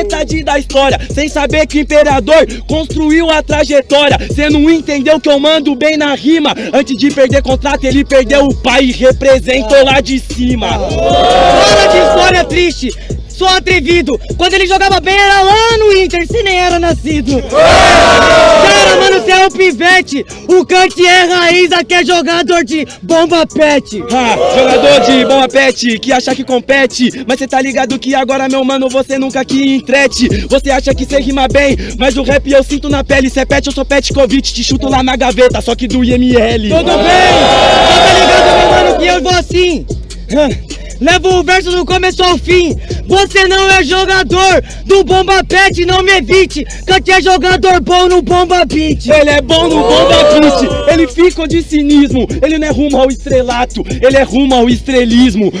metade da história, sem saber que o imperador construiu a trajetória. Cê não entendeu que eu mando bem na rima. Antes de perder contrato, ele perdeu o pai e representou lá de cima. Fala de história triste, sou atrevido. Quando ele jogava bem era lá no Inter, se nem era nascido. É um pivete. O Kant é raiz, aqui é jogador de bomba pet. Ah, jogador de bomba pet, que acha que compete Mas cê tá ligado que agora, meu mano, você nunca que entrete Você acha que cê rima bem, mas o rap eu sinto na pele Cê é pet, eu sou pet Covid, te chuto lá na gaveta, só que do IML Tudo bem? Só tá ligado, meu mano, que eu vou assim. Levo o verso do começo ao fim. Você não é jogador do Bomba Pet, não me evite. Kant é jogador bom no Bomba Beat. Ele é bom no bomba beat, ele fica de cinismo Ele não é rumo ao estrelato, ele é rumo ao estrelismo